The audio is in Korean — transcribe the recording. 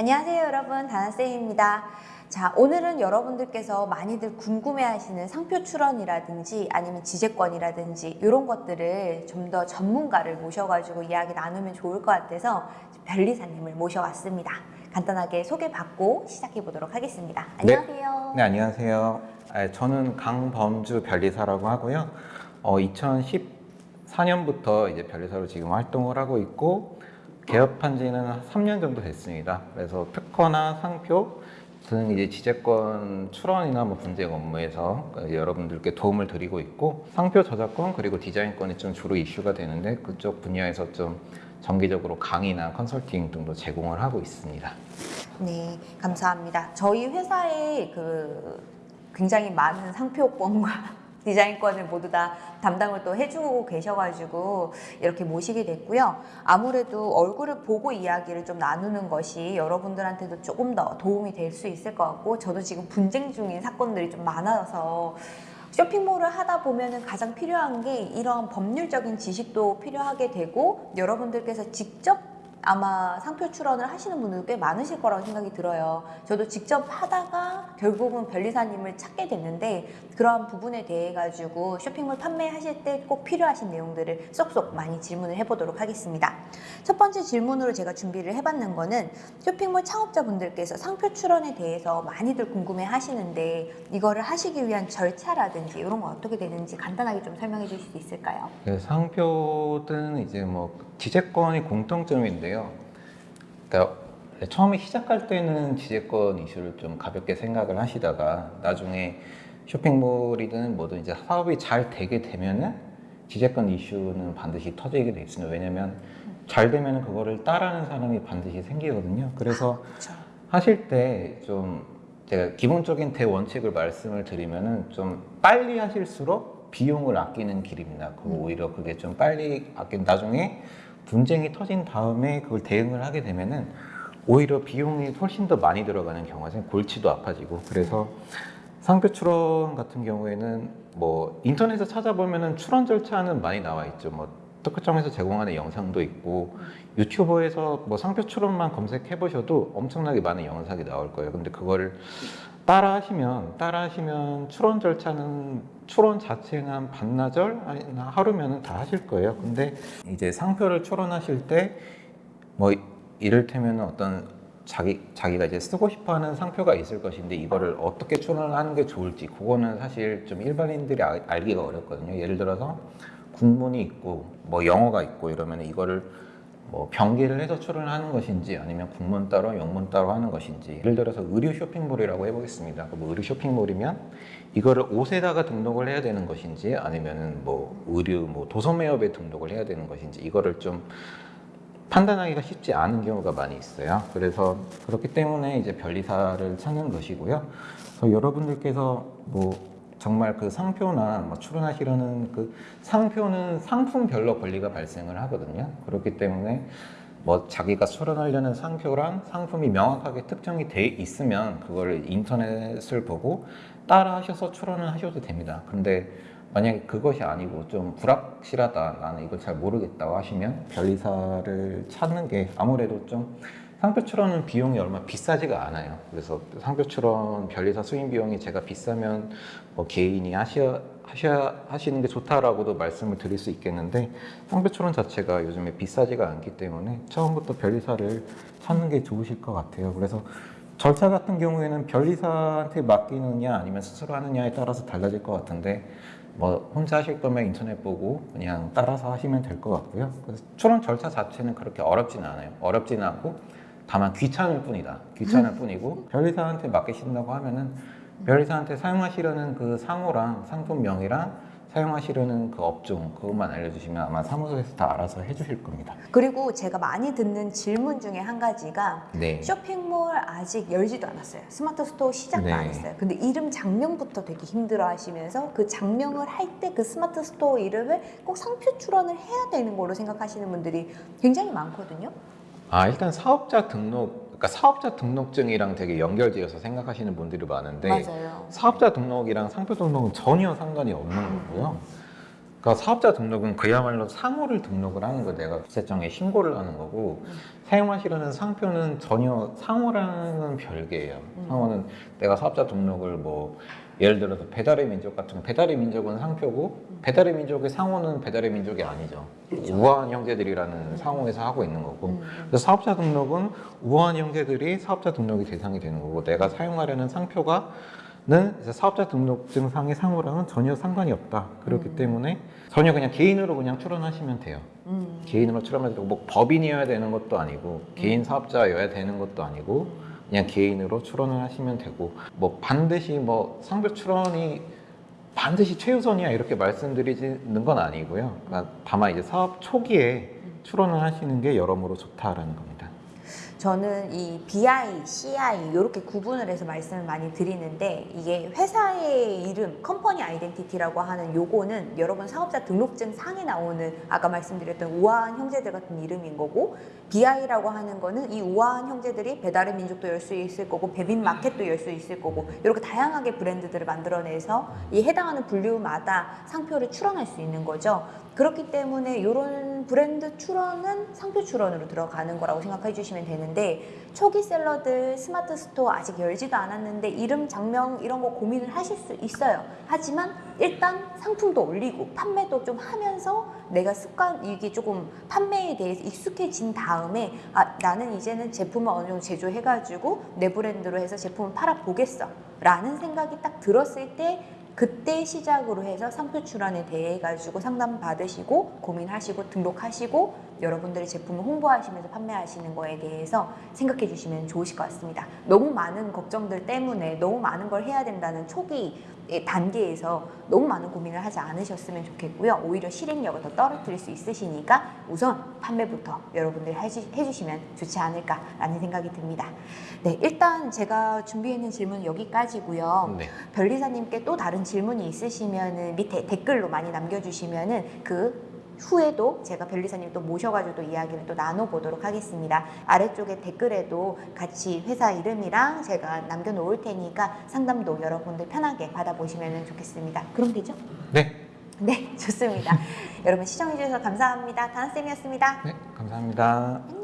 안녕하세요 여러분 다나쌤입니다 자 오늘은 여러분들께서 많이들 궁금해하시는 상표 출원이라든지 아니면 지재권이라든지 이런 것들을 좀 더 전문가를 모셔가지고 이야기 나누면 좋을 것 같아서 변리사님을 모셔왔습니다 간단하게 소개받고 시작해 보도록 하겠습니다 네. 안녕하세요 네, 안녕하세요. 아, 저는 강범주 변리사라고 하고요. 어, 2014년부터 이제 변리사로 지금 활동을 하고 있고 개업한 지는 한 3년 정도 됐습니다. 그래서 특허나 상표 등 이제 지재권 출원이나 뭐 분쟁 업무에서 여러분들께 도움을 드리고 있고 상표 저작권 그리고 디자인권이 좀 주로 이슈가 되는데 그쪽 분야에서 좀 정기적으로 강의나 컨설팅 등도 제공을 하고 있습니다. 네, 감사합니다. 저희 회사에 그 굉장히 많은 상표권과 디자인권을 모두 다 담당을 또 해주고 계셔가지고 이렇게 모시게 됐고요. 아무래도 얼굴을 보고 이야기를 좀 나누는 것이 여러분들한테도 조금 더 도움이 될 수 있을 것 같고 저도 지금 분쟁 중인 사건들이 좀 많아서 쇼핑몰을 하다 보면은 가장 필요한 게 이런 법률적인 지식도 필요하게 되고 여러분들께서 직접 아마 상표 출원을 하시는 분들 꽤 많으실 거라고 생각이 들어요. 저도 직접 하다가 결국은 변리사님을 찾게 됐는데 그러한 부분에 대해 가지고 쇼핑몰 판매하실 때 꼭 필요하신 내용들을 쏙쏙 많이 질문을 해보도록 하겠습니다. 첫 번째 질문으로 제가 준비를 해봤는 거는 쇼핑몰 창업자분들께서 상표 출원에 대해서 많이들 궁금해 하시는데 이거를 하시기 위한 절차라든지 이런 건 어떻게 되는지 간단하게 좀 설명해 주실 수 있을까요? 그 상표든 이제 뭐 지재권이 공통점인데 요. 그러니까 처음에 시작할 때는 지재권 이슈를 좀 가볍게 생각을 하시다가 나중에 쇼핑몰이든 뭐든 이제 사업이 잘 되게 되면은 지재권 이슈는 반드시 터지게 돼 있습니다. 왜냐면 잘 되면은 그거를 따라하는 사람이 반드시 생기거든요. 그래서 그렇죠. 하실 때 좀 제가 기본적인 대원칙을 말씀을 드리면은 좀 빨리 하실수록 비용을 아끼는 길입니다. 그 음. 오히려 그게 좀 빨리 아낀 나중에 분쟁이 터진 다음에 그걸 대응을 하게 되면은 오히려 비용이 훨씬 더 많이 들어가는 경우가 생겨 골치도 아파지고 그래서 상표 출원 같은 경우에는 뭐 인터넷에 찾아보면은 출원 절차는 많이 나와 있죠. 뭐 특허청에서 제공하는 영상도 있고 유튜버에서 뭐 상표 출원만 검색해 보셔도 엄청나게 많은 영상이 나올 거예요. 근데 그거를 따라 하시면 따라 하시면 출원 절차는 출원 자체는 한 반나절 아니 하루면은 다 하실 거예요. 근데 이제 상표를 출원하실 때 뭐 이를테면 어떤 자기 자기가 이제 쓰고 싶어하는 상표가 있을 것인데 이거를 어떻게 출원을 하는 게 좋을지 그거는 사실 좀 일반인들이 알- 알기가 어렵거든요. 예를 들어서 국문이 있고 뭐 영어가 있고 이러면 이거를 뭐 병기를 해서 출원을 하는 것인지 아니면 국문 따로 영문 따로 하는 것인지 예를 들어서 의류 쇼핑몰이라고 해보겠습니다. 뭐 의류 쇼핑몰이면 이거를 옷에다가 등록을 해야 되는 것인지 아니면은 뭐 의류 뭐 도소매업에 등록을 해야 되는 것인지 이거를 좀 판단하기가 쉽지 않은 경우가 많이 있어요. 그래서 그렇기 때문에 이제 변리사를 찾는 것이고요. 그래서 여러분들께서 뭐 정말 그 상표나 뭐 출원하시려는 그 상표는 상품별로 권리가 발생을 하거든요. 그렇기 때문에 뭐 자기가 출원하려는 상표랑 상품이 명확하게 특정이 돼 있으면 그거를 인터넷을 보고 따라 하셔서 출원을 하셔도 됩니다. 근데 만약에 그것이 아니고 좀 불확실하다 나는 이걸 잘 모르겠다고 하시면 변리사를 찾는 게 아무래도 좀 상표 출원은 비용이 얼마 비싸지가 않아요 그래서 상표 출원 변리사 수임 비용이 제가 비싸면 뭐 개인이 하셔, 하셔 하시는 게 좋다라고도 말씀을 드릴 수 있겠는데 상표 출원 자체가 요즘에 비싸지가 않기 때문에 처음부터 변리사를 찾는 게 좋으실 것 같아요 그래서 절차 같은 경우에는 변리사한테 맡기느냐 아니면 스스로 하느냐에 따라서 달라질 것 같은데 뭐 혼자 하실 거면 인터넷 보고 그냥 따라서 하시면 될 것 같고요. 그래서 출원 절차 자체는 그렇게 어렵진 않아요. 어렵진 않고 다만 귀찮을 뿐이다. 귀찮을 뿐이고 변리사한테 맡기신다고 하면은 변리사한테 사용하시려는 그 상호랑 상품명이랑 사용하시려는 그 업종 그것만 알려주시면 아마 사무소에서 다 알아서 해주실 겁니다. 그리고 제가 많이 듣는 질문 중에 한 가지가 네. 쇼핑몰 아직 열지도 않았어요. 스마트 스토어 시작도 네. 안 했어요. 근데 이름 작명부터 되게 힘들어 하시면서 그 작명을 할 때 그 스마트 스토어 이름을 꼭 상표 출원을 해야 되는 걸로 생각하시는 분들이 굉장히 많거든요. 아 일단 사업자 등록 그러니까 사업자 등록증이랑 되게 연결지어서 생각하시는 분들이 많은데 맞아요. 사업자 등록이랑 상표 등록은 전혀 상관이 없는 거고요. 그러니까 사업자 등록은 그야말로 상호를 등록을 하는 거 내가 국세청에 신고를 하는 거고 음. 사용하시려는 상표는 전혀 상호랑은 별개예요. 음. 상호는 내가 사업자 등록을 뭐 예를 들어서 배달의 민족 같은 거 배달의 민족은 상표고 배달의 민족의 상호는 배달의 민족이 아니죠. 우아한 형제들이라는 상호에서 하고 있는 거고 음. 그래서 사업자 등록은 우아한 형제들이 사업자 등록이 대상이 되는 거고 내가 사용하려는 상표가 는 이제 사업자 등록증 상의 상호랑은 전혀 상관이 없다. 그렇기 음. 때문에 전혀 그냥 개인으로 그냥 출원하시면 돼요. 음. 개인으로 출원하면 되고 뭐 법인이어야 되는 것도 아니고 개인 사업자여야 되는 것도 아니고 그냥 개인으로 출원을 하시면 되고 뭐 반드시 뭐 상표 출원이 반드시 최우선이야 이렇게 말씀드리는 건 아니고요. 그러니까 다만 이제 사업 초기에 출원을 하시는 게 여러모로 좋다라는 겁니다. 저는 이 BI, CI 이렇게 구분을 해서 말씀을 많이 드리는데 이게 회사의 이름, 컴퍼니 아이덴티티라고 하는 요거는 여러분 사업자 등록증 상에 나오는 아까 말씀드렸던 우아한 형제들 같은 이름인 거고 BI라고 하는 거는 이 우아한 형제들이 배달의 민족도 열 수 있을 거고 배빈 마켓도 열 수 있을 거고 이렇게 다양하게 브랜드들을 만들어내서 이 해당하는 분류마다 상표를 출원할 수 있는 거죠. 그렇기 때문에 이런 브랜드 출원은 상표 출원으로 들어가는 거라고 생각해 주시면 되는데 초기 셀러들 스마트 스토어 아직 열지도 않았는데 이름 작명 이런 거 고민을 하실 수 있어요. 하지만 일단 상품도 올리고 판매도 좀 하면서 내가 습관 이게 조금 판매에 대해서 익숙해진 다음에 아 나는 이제는 제품을 어느 정도 제조해 가지고 내 브랜드로 해서 제품을 팔아 보겠어 라는 생각이 딱 들었을 때 그때 시작으로 해서 상표 출원에 대해 가지고 상담 받으시고 고민하시고 등록하시고 여러분들의 제품을 홍보하시면서 판매하시는 거에 대해서 생각해 주시면 좋으실 것 같습니다. 너무 많은 걱정들 때문에 너무 많은 걸 해야 된다는 초기 단계에서 너무 많은 고민을 하지 않으셨으면 좋겠고요. 오히려 실행력을 더 떨어뜨릴 수 있으시니까 우선 판매부터 여러분들이 해주, 해주시면 좋지 않을까라는 생각이 듭니다. 네, 일단 제가 준비했는 질문은 여기까지고요. 네. 변리사님께 또 다른 질문이 있으시면은 밑에 댓글로 많이 남겨주시면 은 그 후에도 제가 변리사님 또 모셔가지고 또 이야기를 또 나눠보도록 하겠습니다. 아래쪽에 댓글에도 같이 회사 이름이랑 제가 남겨놓을 테니까 상담도 여러분들 편하게 받아보시면 좋겠습니다. 그럼 되죠? 네. 네, 좋습니다. 여러분 시청해주셔서 감사합니다. 다나쌤이었습니다. 네. 감사합니다.